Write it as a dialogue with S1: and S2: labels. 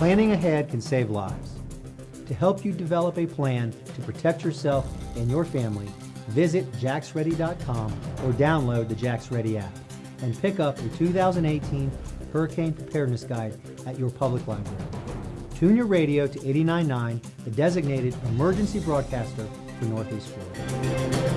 S1: Planning ahead can save lives. To help you develop a plan to protect yourself and your family, visit jaxready.com or download the Jax Ready app and pick up the 2018 Hurricane Preparedness Guide at your public library. Tune your radio to 89.9, the designated emergency broadcaster for Northeast Florida.